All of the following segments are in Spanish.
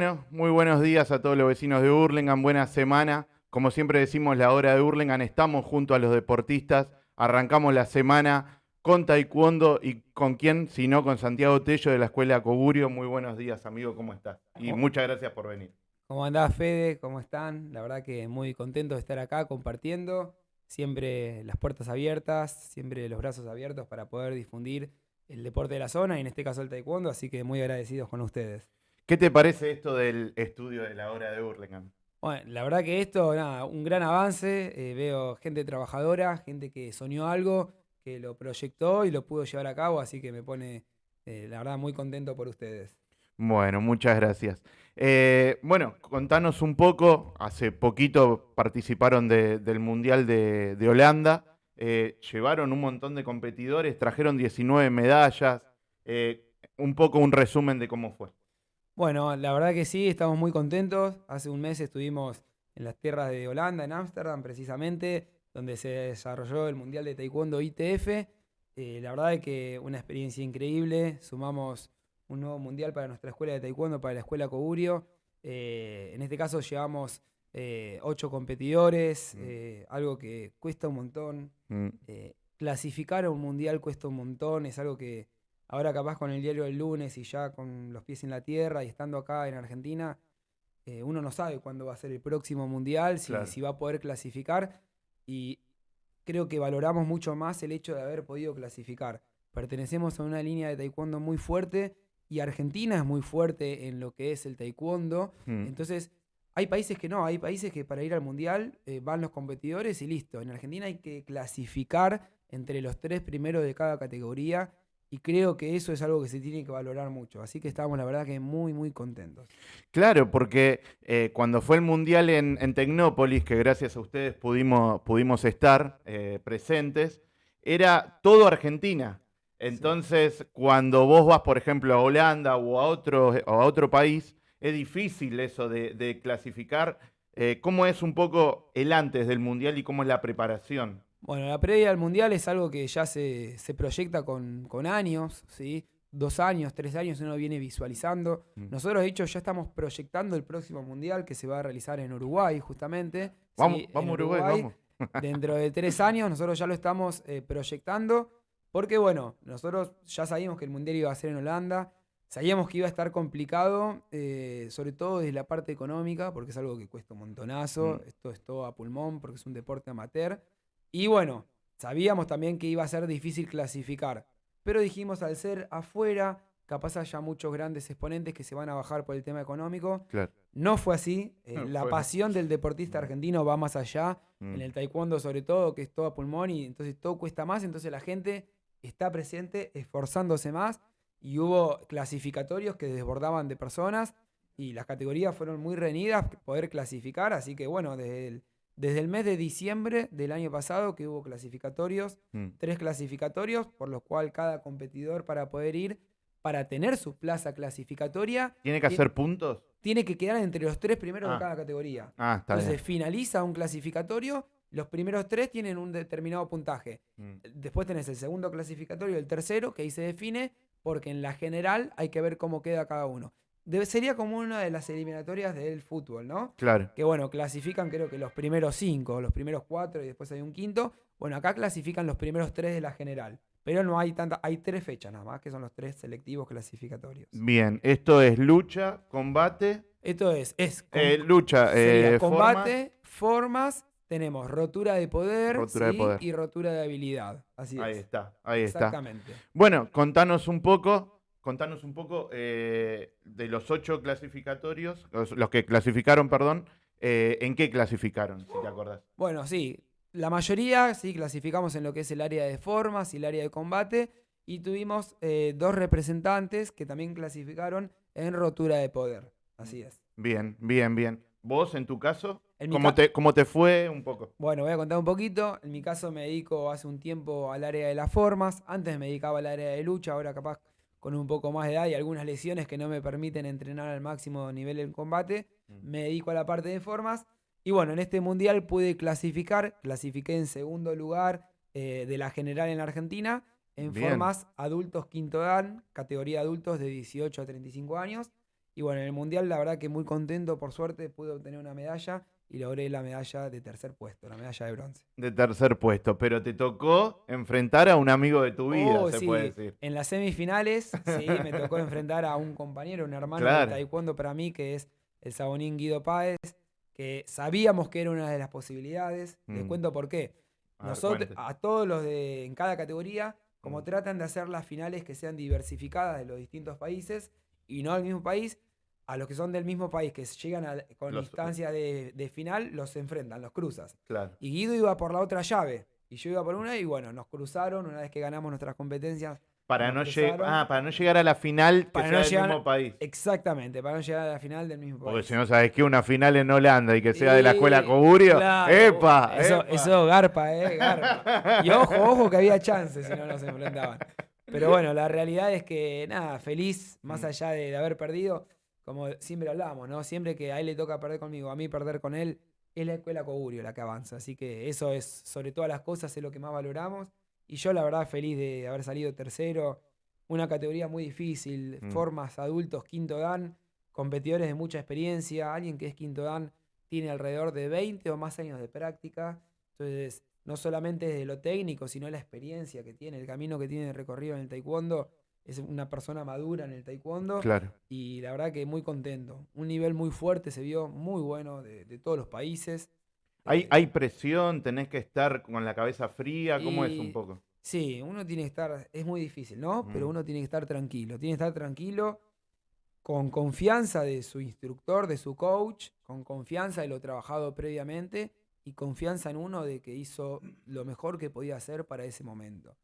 Bueno, muy buenos días a todos los vecinos de Hurlingham, buena semana. Como siempre decimos, la hora de Hurlingham, estamos junto a los deportistas, arrancamos la semana con Taekwondo y con quién, si no con Santiago Tello de la Escuela Cogurio. Muy buenos días, amigo, ¿cómo estás? Y muchas gracias por venir. ¿Cómo andás, Fede? ¿Cómo están? La verdad que muy contento de estar acá compartiendo. Siempre las puertas abiertas, siempre los brazos abiertos para poder difundir el deporte de la zona y en este caso el taekwondo, así que muy agradecidos con ustedes. ¿Qué te parece esto del estudio de la hora de Hurlingham? Bueno, la verdad que esto, nada, un gran avance. Eh, veo gente trabajadora, gente que soñó algo, que lo proyectó y lo pudo llevar a cabo, así que me pone, eh, la verdad, muy contento por ustedes. Bueno, muchas gracias. Eh, bueno, contanos un poco, hace poquito participaron del Mundial de, Holanda, llevaron un montón de competidores, trajeron 19 medallas, un poco un resumen de cómo fue. Bueno, la verdad que sí, estamos muy contentos. Hace un mes estuvimos en las tierras de Holanda, en Ámsterdam precisamente, donde se desarrolló el Mundial de Taekwondo ITF. Eh, la verdad es que una experiencia increíble. Sumamos un nuevo mundial para nuestra escuela de Taekwondo, para la escuela Cogurio. Eh, en este caso llevamos eh, ocho competidores, mm. algo que cuesta un montón. Mm. clasificar a un mundial cuesta un montón, es algo que Ahora capaz con el diario del lunes y ya con los pies en la tierra y estando acá en Argentina, eh, uno no sabe cuándo va a ser el próximo mundial, si, si, va a poder clasificar. Y creo que valoramos mucho más el hecho de haber podido clasificar. Pertenecemos a una línea de taekwondo muy fuerte y Argentina es muy fuerte en lo que es el taekwondo. Hmm. Entonces, hay países que no, hay países que para ir al mundial eh, van los competidores y listo. En Argentina hay que clasificar entre los tres primeros de cada categoría y creo que eso es algo que se tiene que valorar mucho. Así que estábamos, la verdad, que muy, muy contentos. Claro, porque eh, cuando fue el Mundial en, Tecnópolis, que gracias a ustedes pudimos, pudimos estar eh, presentes, era todo Argentina. Entonces, cuando vos vas, por ejemplo, a Holanda o a otro, a otro país, es difícil eso de, clasificar. Eh, ¿Cómo es un poco el antes del Mundial y cómo es la preparación? Bueno, la previa al Mundial es algo que ya se, proyecta con, años, ¿sí? Dos años, tres años uno viene visualizando. Mm. Nosotros, de hecho, ya estamos proyectando el próximo Mundial que se va a realizar en Uruguay, justamente. Vamos, vamos Uruguay, vamos. dentro de tres años nosotros ya lo estamos eh, proyectando porque, bueno, nosotros ya sabíamos que el Mundial iba a ser en Holanda. Sabíamos que iba a estar complicado, eh, sobre todo desde la parte económica, porque es algo que cuesta un montonazo. Mm. Esto es todo a pulmón, porque es un deporte amateur. Y bueno, sabíamos también que iba a ser difícil clasificar, pero dijimos al ser afuera, capaz haya muchos grandes exponentes que se van a bajar por el tema económico. No fue así. Eh, la pasión del deportista argentino va más allá. Mm. En el taekwondo sobre todo, que es todo a pulmón y entonces todo cuesta más. Entonces la gente está presente, esforzándose más. Y hubo clasificatorios que desbordaban de personas y las categorías fueron muy reñidas poder clasificar. Así que bueno, desde el desde el mes de diciembre del año pasado que hubo clasificatorios, mm. tres clasificatorios, por los cuales cada competidor para poder ir, para tener su plaza clasificatoria... ¿Tiene que hacer puntos? Tiene que quedar entre los tres primeros de ah. cada categoría. Ah, está Entonces finaliza un clasificatorio, los primeros tres tienen un determinado puntaje. Mm. Después tenés el segundo clasificatorio, el tercero, que ahí se define, porque en la general hay que ver cómo queda cada uno sería como una de las eliminatorias del fútbol, ¿no? Claro. Que bueno, clasifican creo que los primeros cinco, los primeros cuatro y después hay un quinto. Bueno, acá clasifican los primeros tres de la general. Pero no hay tanta, hay tres fechas nada más, que son los tres selectivos clasificatorios. Bien, esto es lucha, combate. Esto es, es eh, lucha, eh, combate, formas. tenemos rotura de poder, y rotura de habilidad. Así es. Ahí está, ahí está. Exactamente. Bueno, contanos un poco contanos un poco eh, de los ocho clasificatorios, los, que clasificaron, perdón, eh, ¿en qué clasificaron, si te acordás? Bueno, sí, la mayoría sí clasificamos en lo que es el área de formas y el área de combate, y tuvimos eh, dos representantes que también clasificaron en rotura de poder. Así es. Bien, bien, bien. ¿Vos, en tu caso? ¿Cómo, te, ¿Cómo te fue un poco? Bueno, voy a contar un poquito. En mi caso me dedico hace un tiempo al área de las formas. Antes me dedicaba al área de lucha, ahora capaz con un poco más de edad y algunas lesiones que no me permiten entrenar al máximo nivel en combate, mm. me dedico a la parte de formas. Y bueno, en este mundial pude clasificar, clasifiqué en segundo lugar eh, de la general en Argentina, en formas adultos quinto dan, categoría adultos de 18 a 35 años. Y bueno, en el Mundial la verdad que muy contento, por suerte pude obtener una medalla y logré la medalla de tercer puesto, la medalla de bronce. De tercer puesto, pero te tocó enfrentar a un amigo de tu vida, Oh, se sí. puede decir. En las semifinales, sí, me tocó enfrentar a un compañero, un hermano de Claro. taekwondo para mí, que es el sabonín Guido Páez, que sabíamos que era una de las posibilidades. Les Mm. cuento por qué. A Nosotros, a todos los de en cada categoría, como Mm. tratan de hacer las finales que sean diversificadas de los distintos países y no al mismo país, a los que son del mismo país, que llegan a- con Los- instancia de, de final, los enfrentan, los cruzas. Claro. Y Guido iba por la otra llave. Y yo iba por una y bueno, nos cruzaron una vez que ganamos nuestras competencias. Para no, cruzaron. ah, para no llegar a la final que Para sea no del llegar- mismo país. Exactamente, para no llegar a la final del mismo Porque país. si no sabes que una final en Holanda y que sea de la escuela Coburio, claro, ¡epa! Eso, epa! eso garpa, eh, garpa. Y ojo, ojo que había chances si no nos enfrentaban. Pero bueno, la realidad es que nada, feliz, más Mm. allá de, de haber perdido, como siempre hablamos, ¿no? Siempre que a él le toca perder conmigo, a mí perder con él, es la escuela Cogurio la que avanza. Así que eso es, sobre todas las cosas, es lo que más valoramos. Y yo la verdad feliz de haber salido tercero, una categoría muy difícil, Mm. formas adultos, quinto dan, competidores de mucha experiencia, alguien que es quinto dan tiene alrededor de 20 o más años de práctica. Entonces, no solamente desde lo técnico, sino la experiencia que tiene, el camino que tiene recorrido en el taekwondo. Es una persona madura en el taekwondo Claro. y la verdad que muy contento. Un nivel muy fuerte se vio, muy bueno de, de todos los países. ¿Hay, Eh, ¿Hay presión? ¿Tenés que estar con la cabeza fría? ¿Cómo es un poco? Sí, uno tiene que estar, es muy difícil, ¿no? Pero Mm. uno tiene que estar tranquilo, tiene que estar tranquilo, con confianza de su instructor, de su coach, con confianza de lo trabajado previamente y confianza en uno de que hizo lo mejor que podía hacer para ese momento.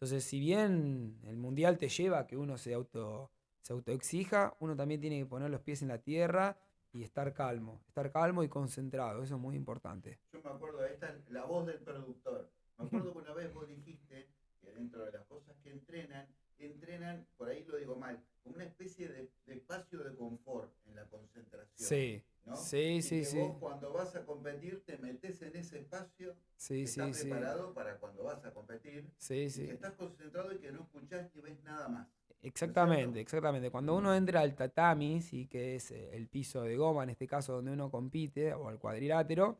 Entonces, si bien el mundial te lleva a que uno se auto se autoexija, uno también tiene que poner los pies en la tierra y estar calmo, estar calmo y concentrado, eso es muy importante. Yo me acuerdo, esta es la voz del productor. Me acuerdo que una vez vos dijiste que dentro de las cosas que entrenan, entrenan, por ahí lo digo mal, como una especie de, de espacio de confort en la concentración. Sí, ¿no? sí, Y sí, que sí. Vos cuando vas a competir te metes en ese espacio, Sí, que sí, estás sí. preparado para cuando vas a competir, Sí, y sí. que estás concentrado y que no escuchás ni ves nada más. Exactamente, exactamente. Cuando uno entra al tatami, sí, que es eh, el piso de goma, en este caso donde uno compite, o al cuadrilátero,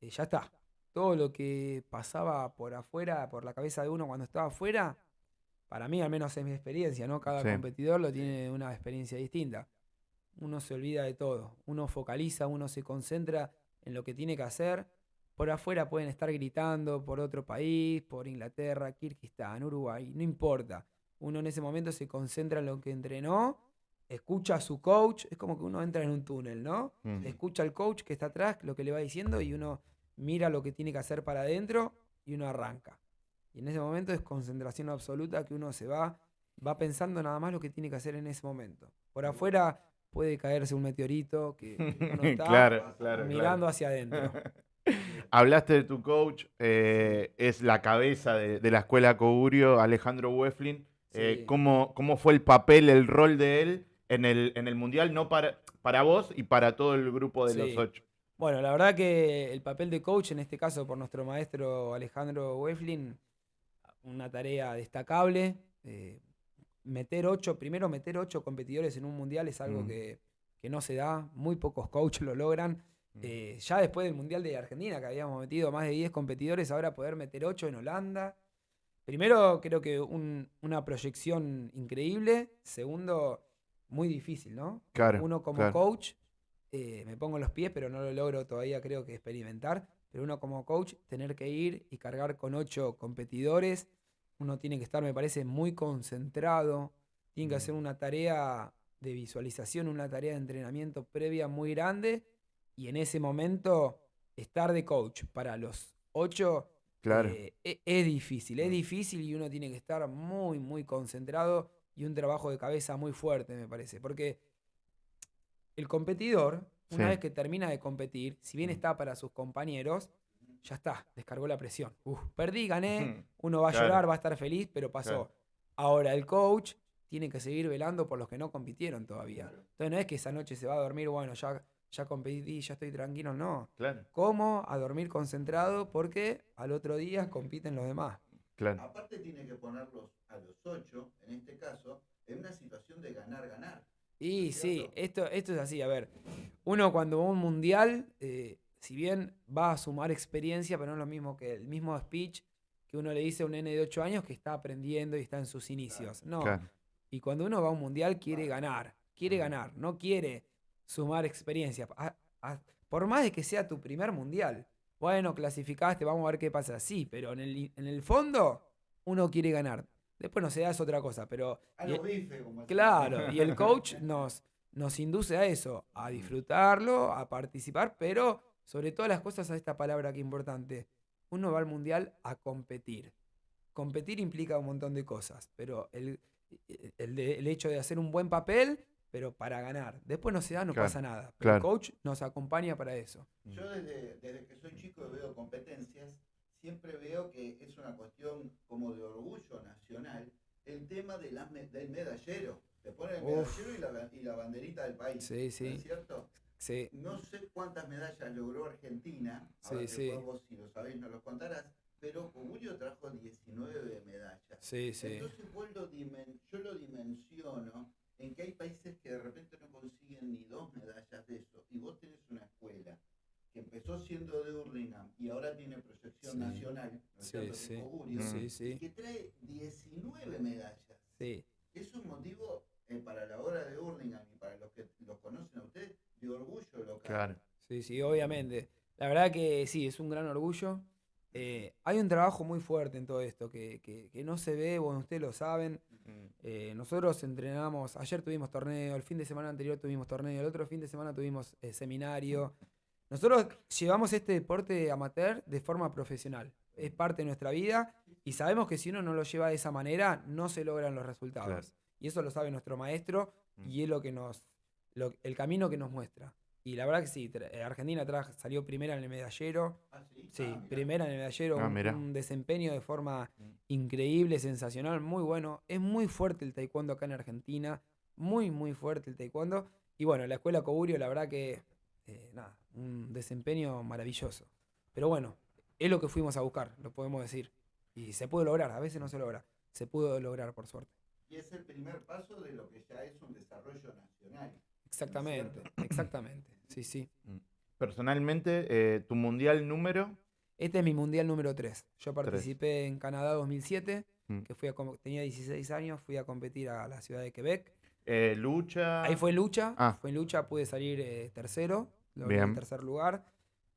eh, ya está. Todo lo que pasaba por afuera, por la cabeza de uno cuando estaba afuera, para mí al menos es mi experiencia, ¿no? Cada Sí. competidor lo tiene una experiencia distinta. Uno se olvida de todo, uno focaliza, uno se concentra en lo que tiene que hacer. Por afuera pueden estar gritando por otro país, por Inglaterra, Kirguistán, Uruguay, no importa. Uno en ese momento se concentra en lo que entrenó, escucha a su coach, es como que uno entra en un túnel, ¿no? Escucha al coach que está atrás, lo que le va diciendo, y uno mira lo que tiene que hacer para adentro y uno arranca. Y en ese momento es concentración absoluta que uno se va, va pensando nada más lo que tiene que hacer en ese momento. Por afuera puede caerse un meteorito que uno está claro, claro. mirando claro. hacia adentro. Hablaste de tu coach, eh, es la cabeza de, de la escuela Cogurio, Alejandro Weflin. Eh. ¿cómo, cómo fue el papel, el rol de él en el, en el Mundial? No para, para vos y para todo el grupo de los ocho. Bueno, la verdad que el papel de coach, en este caso por nuestro maestro Alejandro Weflin, una tarea destacable. eh, meter ocho, primero meter ocho competidores en un mundial es algo Mm. que, que no se da, muy pocos coaches lo logran. Mm. Eh, ya después del mundial de Argentina, que habíamos metido más de 10 competidores, ahora poder meter ocho en Holanda. Primero, creo que un- una proyección increíble. Segundo, muy difícil, ¿no? Claro, Uno como claro. coach, eh, me pongo en los pies, pero no lo logro todavía, creo que experimentar. Pero uno como coach, tener que ir y cargar con ocho competidores, uno tiene que estar, me parece, muy concentrado, tiene que hacer una tarea de visualización, una tarea de entrenamiento previa muy grande y en ese momento estar de coach para los ocho Claro. eh, e- es difícil, es difícil y uno tiene que estar muy, muy concentrado y un trabajo de cabeza muy fuerte, me parece. Porque el competidor, una Sí. vez que termina de competir, si bien Mm. está para sus compañeros, ya está, descargó la presión. Uf, perdí, gané, uno va a Claro. llorar, va a estar feliz, pero pasó. Claro. Ahora el coach tiene que seguir velando por los que no compitieron todavía. Entonces no es que esa noche se va a dormir, bueno, ya, ya competí, ya estoy tranquilo, no. Claro, ¿Cómo? A dormir concentrado porque al otro día compiten los demás. claro. Aparte tiene que ponerlos a los ocho, en este caso, en una situación de ganar-ganar. Y sí, esto, esto es así, a ver, uno cuando va a un mundial, eh, si bien va a sumar experiencia, pero no es lo mismo que el mismo speech que uno le dice a un nene de 8 años que está aprendiendo y está en sus inicios. No. Claro. Y cuando uno va a un mundial quiere ganar, quiere ganar, no quiere sumar experiencia. A- a- por más de que sea tu primer mundial. Bueno, clasificaste, vamos a ver qué pasa. Sí, pero en el, en el fondo uno quiere ganar. Después no se da es otra cosa, pero... A y- los bifes, como. Claro, y el coach nos, nos induce a eso, a disfrutarlo, a participar, pero sobre todas las cosas a esta palabra que es importante. Uno va al mundial a competir. Competir implica un montón de cosas, pero el, el, de- el hecho de hacer un buen papel, pero para ganar. Después no se da, no Claro, pasa nada. Pero el coach nos acompaña para eso. Yo desde, desde que soy chico y veo competencias, siempre veo que es una cuestión como de orgullo nacional el tema de del medallero. Te ponen el Uf. medallero y la, y la banderita del país. Sí, ¿no es sí, cierto? Sí. No sé cuántas medallas logró Argentina, Sí, ahora que sí. vos, si lo sabés nos lo contarás, pero Cogulio trajo 19 medallas. Sí, sí. Entonces vos lo dimen- yo lo dimensiono en que hay países que de repente no consiguen ni dos medallas de eso. Y vos tenés una escuela que empezó siendo de Hurlingham y ahora tiene proyección Sí. nacional, ¿no es cierto? Sí. Sí. que trae 19 medallas. Sí. Es un motivo eh, para la hora de Hurlingham y para los que los conocen a ustedes de orgullo local. Claro. Sí, sí, obviamente. La verdad que sí, es un gran orgullo. Eh, hay un trabajo muy fuerte en todo esto que, que- que no se ve, bueno, ustedes lo saben. Eh, nosotros entrenamos, ayer tuvimos torneo, el fin de semana anterior tuvimos torneo, el otro fin de semana tuvimos eh, seminario. Nosotros llevamos este deporte amateur de forma profesional. Es parte de nuestra vida y sabemos que si uno no lo lleva de esa manera, no se logran los resultados. Claro. Y eso lo sabe nuestro maestro y es lo que nos, lo- el camino que nos muestra. Y la verdad que sí, tra- eh, Argentina tra- salió primera en el medallero. Ah, sí, Sí, Ah, primera en el medallero, Ah, un, desempeño de forma Mm. increíble, sensacional, muy bueno. Es muy fuerte el taekwondo acá en Argentina, muy, muy fuerte el taekwondo. Y bueno, la escuela Coburio, la verdad que, eh, nada, un desempeño maravilloso. Pero bueno, es lo que fuimos a buscar, lo podemos decir. Y se puede lograr, a veces no se logra. Se pudo lograr, por suerte. Y es el primer paso de lo que ya es un desarrollo nacional. Exactamente, exactamente. Sí, sí. Personalmente, eh, tu mundial número. Este es mi mundial número 3. Yo participé en Canadá 2007, Mm. que fui a, tenía 16 años, fui a competir a la ciudad de Quebec. eh, lucha. Ahí fue lucha, Ah. fue en lucha, pude salir eh, tercero, logré el tercer lugar.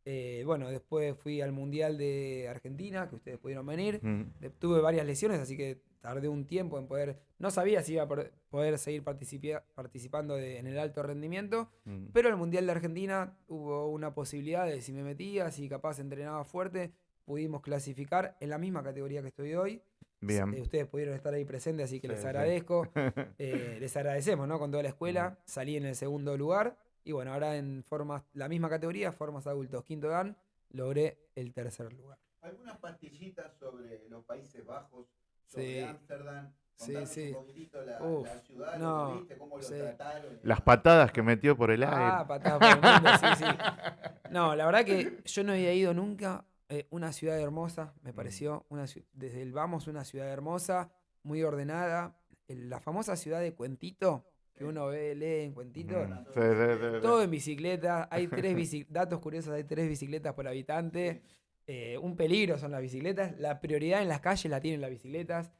Eh, bueno, después fui al Mundial de Argentina, que ustedes pudieron venir. Mm, tuve varias lesiones, así que tardé un tiempo en poder... No sabía si iba a poder seguir participando de- en el alto rendimiento, mm. pero en el Mundial de Argentina hubo una posibilidad de si me metía, si capaz entrenaba fuerte, pudimos clasificar en la misma categoría que estoy hoy. Bien. Eh, ustedes pudieron estar ahí presentes, así que Sí, les sí. agradezco. Eh, les agradecemos, ¿no? Con toda la escuela. Salí en el segundo lugar. Y bueno, ahora en formas, la misma categoría, formas adultos, quinto dan, logré el tercer lugar. algunas pastillitas sobre los Países Bajos. Sobre Ámsterdam. Sí, sí. un la, Uf, la ciudad, no, lo viste, cómo lo sí. trataron. y Las patadas que metió por el Ah, aire. patada por el mundo, sí, sí. No, la verdad que yo no había ido nunca. eh, una ciudad hermosa, me pareció. Una, ciu- desde el vamos, una ciudad hermosa, muy ordenada. El- la famosa ciudad de Cuentito, que uno ve, lee en Cuentito. Mm, sí, sí, sí, sí. Todo en bicicleta. Hay tres bici- datos curiosos, hay tres bicicletas por habitante. Eh, un peligro son las bicicletas. La prioridad en las calles la tienen las bicicletas.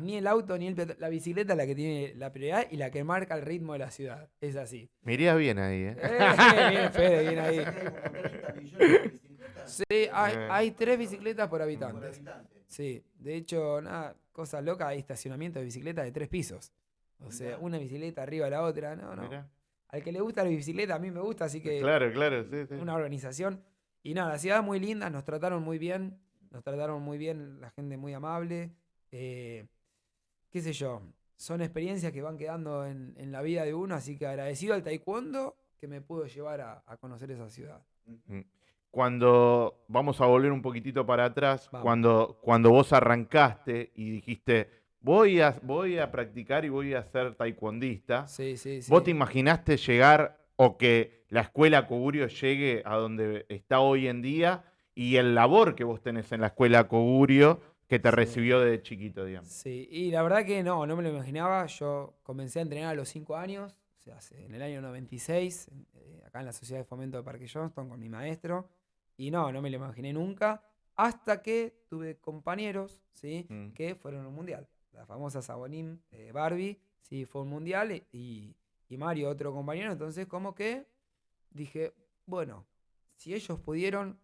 Ni el auto ni el. La bicicleta es la que tiene la prioridad y la que marca el ritmo de la ciudad. Es así. Me iría bien ahí, ¿eh? Eh, bien, Fede, bien ahí. Parece que hay como 30 millones de bicicletas Sí, hay, hay tres bicicletas por habitante. Sí, de hecho, nada, cosa loca, hay estacionamiento de bicicletas de tres pisos. O sea, una bicicleta arriba de la otra, no, no. Mirá. Al que le gusta la bicicleta, a mí me gusta, así que Claro, claro, sí, sí. una organización. Y nada, la ciudad muy linda, nos trataron muy bien, nos trataron muy bien, la gente muy amable. eh, qué sé yo, son experiencias que van quedando en, en la vida de uno, así que agradecido al taekwondo que me pudo llevar a, a conocer esa ciudad. Cuando vamos a volver un poquitito para atrás, Vamos. cuando, cuando vos arrancaste y dijiste, voy a, voy a practicar y voy a ser taekwondista, Sí, sí, sí. ¿vos te imaginaste llegar o que la escuela Cogurio llegue a donde está hoy en día y el labor que vos tenés en la escuela Cogurio que te Sí. recibió de chiquito, digamos? Sí, y la verdad que no, no me lo imaginaba. Yo comencé a entrenar a los 5 años, se hace? En el año 96, eh, acá en la Sociedad de Fomento de Parque Johnston con mi maestro. Y no, no me lo imaginé nunca. Hasta que tuve compañeros, ¿sí? Mm. Que fueron a un mundial. La famosa Sabonín eh, Barbie, sí, fue un mundial. e- Y, y Mario, otro compañero. Entonces, como que dije, bueno, si ellos pudieron,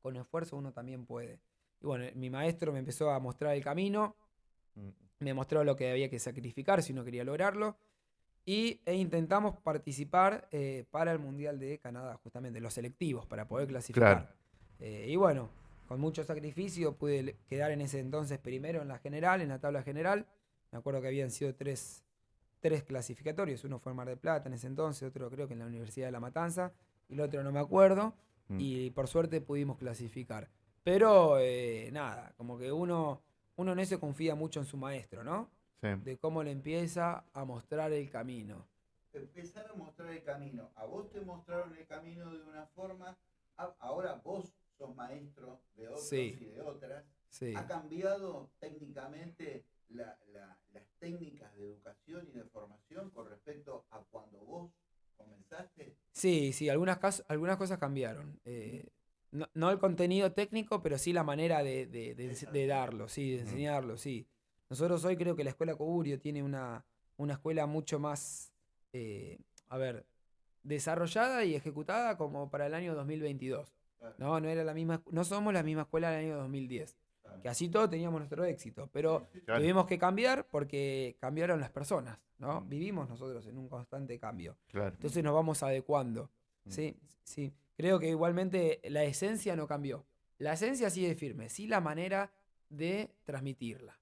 con esfuerzo uno también puede. Y bueno, mi maestro me empezó a mostrar el camino Mm. me mostró lo que había que sacrificar si uno quería lograrlo. Y, e intentamos participar eh, para el Mundial de Canadá, justamente, los selectivos, para poder clasificar. Eh, y bueno, con mucho sacrificio pude quedar en ese entonces primero en la general, en la tabla general. Me acuerdo que habían sido tres, tres clasificatorios. Uno fue en Mar del Plata en ese entonces, otro creo que en la Universidad de La Matanza, y el otro no me acuerdo. Mm. Y por suerte pudimos clasificar. Pero eh, nada, como que uno, uno en eso confía mucho en su maestro, ¿no? Sí. De cómo le empieza a mostrar el camino. Empezar a mostrar el camino. A vos te mostraron el camino de una forma, a- ahora vos sos maestro de otros Sí. y de otras. Sí. ¿Ha cambiado técnicamente la- la- las técnicas de educación y de formación con respecto a cuando vos comenzaste? Sí, sí, algunas, cas- algunas cosas cambiaron. Eh, no, no el contenido técnico, pero sí la manera de, de- de ense- de darlo, sí, de enseñarlo, sí. Nosotros hoy creo que la escuela Coburio tiene una, una escuela mucho más, eh, a ver, desarrollada y ejecutada como para el año 2022. Claro, No, no era la misma, no somos la misma escuela del año 2010. Que así todo teníamos nuestro éxito, pero Claro. tuvimos que cambiar porque cambiaron las personas, ¿no? Mm. Vivimos nosotros en un constante cambio. Claro. Entonces nos vamos adecuando. Mm. Sí, sí. Creo que igualmente la esencia no cambió. La esencia sigue firme, sí la manera de transmitirla.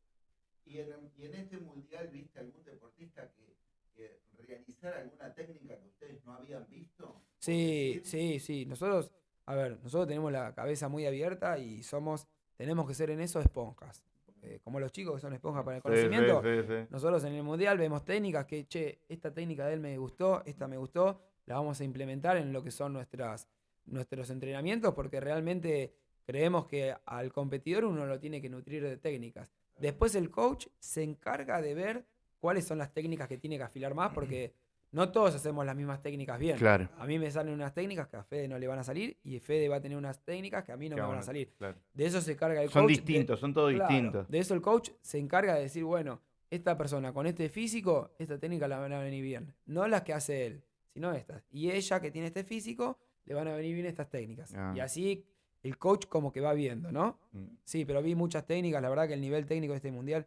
¿Y en, y en este mundial viste algún deportista que, que realizara alguna técnica que ustedes no habían visto? Sí, sí, sí. Nosotros, a ver, nosotros tenemos la cabeza muy abierta y somos, tenemos que ser en eso esponjas. Eh, como los chicos que son esponjas para el sí, conocimiento. sí, sí. Nosotros en el mundial vemos técnicas que, che, esta técnica de él me gustó, esta me gustó, la vamos a implementar en lo que son nuestras, nuestros entrenamientos, porque realmente creemos que al competidor uno lo tiene que nutrir de técnicas. Después el coach se encarga de ver cuáles son las técnicas que tiene que afilar más, porque no todos hacemos las mismas técnicas bien. Claro. A mí me salen unas técnicas que a Fede no le van a salir y Fede va a tener unas técnicas que a mí no me van a salir. claro. De eso se encarga el Son coach. de- distintos, son todos Claro, distintos. De eso el coach se encarga de decir, bueno, esta persona con este físico, esta técnica la van a venir bien. No las que hace él, sino estas. Y ella que tiene este físico, le van a venir bien estas técnicas. Ah. Y así el coach como que va viendo, ¿no? Mm. Sí, pero vi muchas técnicas. La verdad que el nivel técnico de este mundial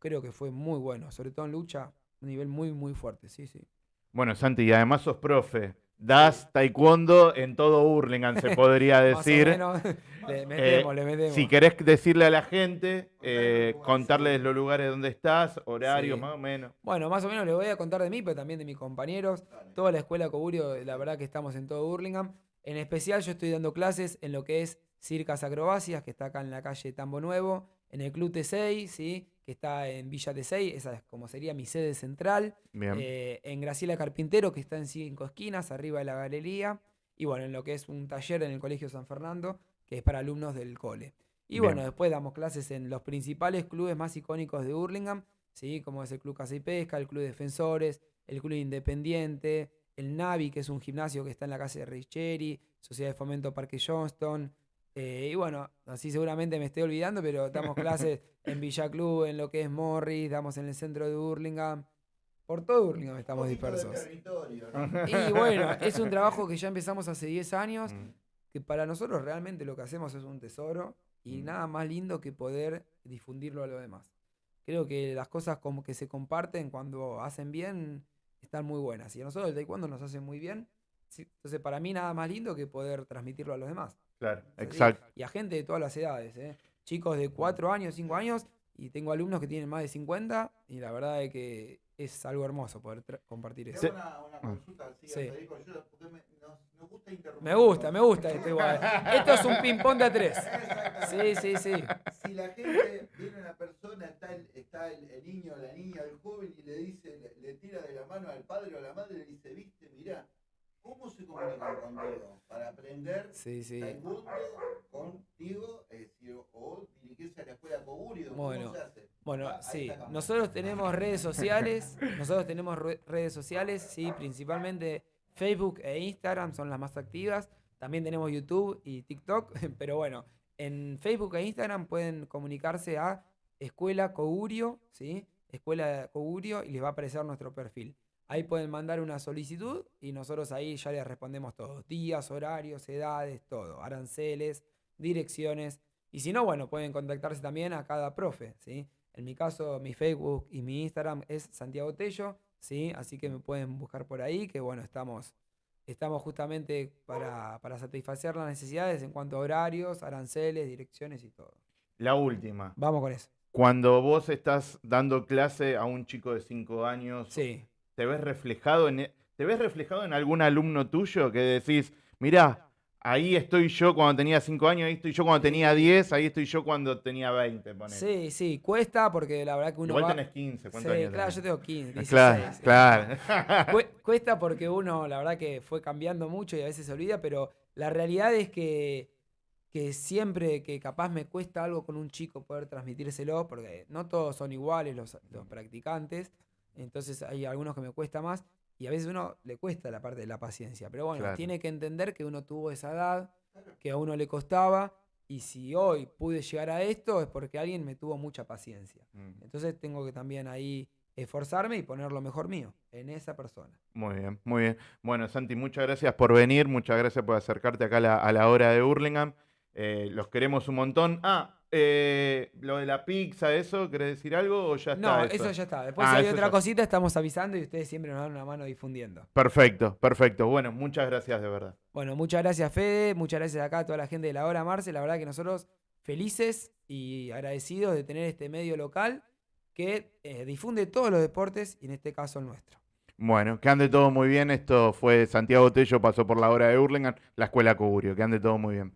creo que fue muy bueno. Sobre todo en lucha, un nivel muy, muy fuerte. Sí, sí. Bueno, Santi, y además sos profe. Das taekwondo en todo Hurlingham, se podría Más o decir. menos, le metemos, le metemos. Si querés decirle a la gente, eh, contarles los lugares donde estás, horarios Sí. más o menos. Bueno, más o menos les voy a contar de mí, pero también de mis compañeros. Toda la escuela Coburio, la verdad que estamos en todo Burlingame. En especial yo estoy dando clases en lo que es Circas Acrobacias, que está acá en la calle Tambo Nuevo, en el Club T6, ¿sí? que está en Villa T6, esa es como sería mi sede central. Eh, en Graciela Carpintero, que está en cinco esquinas, arriba de la galería. Y bueno, en lo que es un taller en el Colegio San Fernando, que es para alumnos del cole. Y Bien. bueno, después damos clases en los principales clubes más icónicos de Hurlingham, ¿sí? como es el Club Casa y Pesca, el Club Defensores, el Club Independiente, el Navi, que es un gimnasio que está en la calle de Richeri, Sociedad de Fomento Parque Johnston. Eh, y bueno, así seguramente me estoy olvidando, pero damos clases en Villa Club, en lo que es Morris, damos en el centro de Hurlingham. Por todo Hurlingham estamos dispersos. Y bueno, es un trabajo que ya empezamos hace 10 años, Mm. que para nosotros realmente lo que hacemos es un tesoro y Mm. nada más lindo que poder difundirlo a los demás. Creo que las cosas como que se comparten cuando hacen bien están muy buenas. Y a nosotros el taekwondo nos hace muy bien. Entonces para mí nada más lindo que poder transmitirlo a los demás. Claro, así. exacto. Y a gente de todas las edades. ¿eh? Chicos de 4 años, 5 años y tengo alumnos que tienen más de 50 y la verdad es que es algo hermoso poder compartir eso. una, una consulta Sí. a Federico, yo, porque me, nos, nos gusta. Me gusta, me gusta esto igual. Esto es un ping-pong de a tres. Sí, sí, sí. Si la gente viene una persona, está el, está el, el niño, la niña, el joven y le dice, le, le tira de la mano al padre o a la madre y le dice, viste, mirá, ¿cómo se comunican contigo? Para aprender Sí, sí. taekwondo contigo, es decir, o dirigirse a la escuela ¿cómo Bueno. se hace? Bueno, Ah, sí, nosotros tenemos redes sociales, nosotros tenemos re- redes sociales, sí, principalmente Facebook e Instagram son las más activas. También tenemos YouTube y TikTok, pero bueno, en Facebook e Instagram pueden comunicarse a Escuela Cogurio, ¿sí? Escuela Cogurio y les va a aparecer nuestro perfil. Ahí pueden mandar una solicitud y nosotros ahí ya les respondemos todo. Días, horarios, edades, todo. Aranceles, direcciones. Y si no, bueno, pueden contactarse también a cada profe, ¿sí? En mi caso, mi Facebook y mi Instagram es Santiago Tello, ¿sí? Así que me pueden buscar por ahí, que bueno, estamos, estamos justamente para, para satisfacer las necesidades en cuanto a horarios, aranceles, direcciones y todo. La última. Vamos con eso. Cuando vos estás dando clase a un chico de 5 años, Sí. ¿Te ves reflejado en e- te ves reflejado en algún alumno tuyo que decís, mirá, ahí estoy yo cuando tenía 5 años, ahí estoy yo cuando tenía 10, ahí estoy yo cuando tenía 20, ponele. Sí, sí, cuesta porque la verdad que uno Igual va... tenés 15, Sí, ¿cuántos años claro, tenés? yo tengo 15, 16. Claro, claro. Cue- Cuesta porque uno, la verdad que fue cambiando mucho y a veces se olvida, pero la realidad es que, que siempre que capaz me cuesta algo con un chico poder transmitírselo, porque no todos son iguales los, los practicantes, entonces hay algunos que me cuesta más y a veces uno le cuesta la parte de la paciencia, pero bueno, Claro. tiene que entender que uno tuvo esa edad, que a uno le costaba y si hoy pude llegar a esto es porque alguien me tuvo mucha paciencia. Mm, Entonces tengo que también ahí esforzarme y poner lo mejor mío en esa persona. Muy bien, muy bien. Bueno, Santi, muchas gracias por venir, muchas gracias por acercarte acá a la, a la hora de Hurlingham. Eh, los queremos un montón. Ah, eh, lo de la pizza, ¿eso? ¿Querés decir algo o ya está? No, eso ya está. Después Ah, si hay otra ya- cosita estamos avisando y ustedes siempre nos dan una mano difundiendo. Perfecto, perfecto. Bueno, muchas gracias de verdad. Bueno, muchas gracias Fede, muchas gracias acá a toda la gente de la hora Marce. La verdad que nosotros felices y agradecidos de tener este medio local que eh, difunde todos los deportes y en este caso el nuestro. Bueno, que ande todo muy bien. Esto fue Santiago Tello, pasó por la hora de Hurlingham, la escuela Cogurio. Que ande todo muy bien.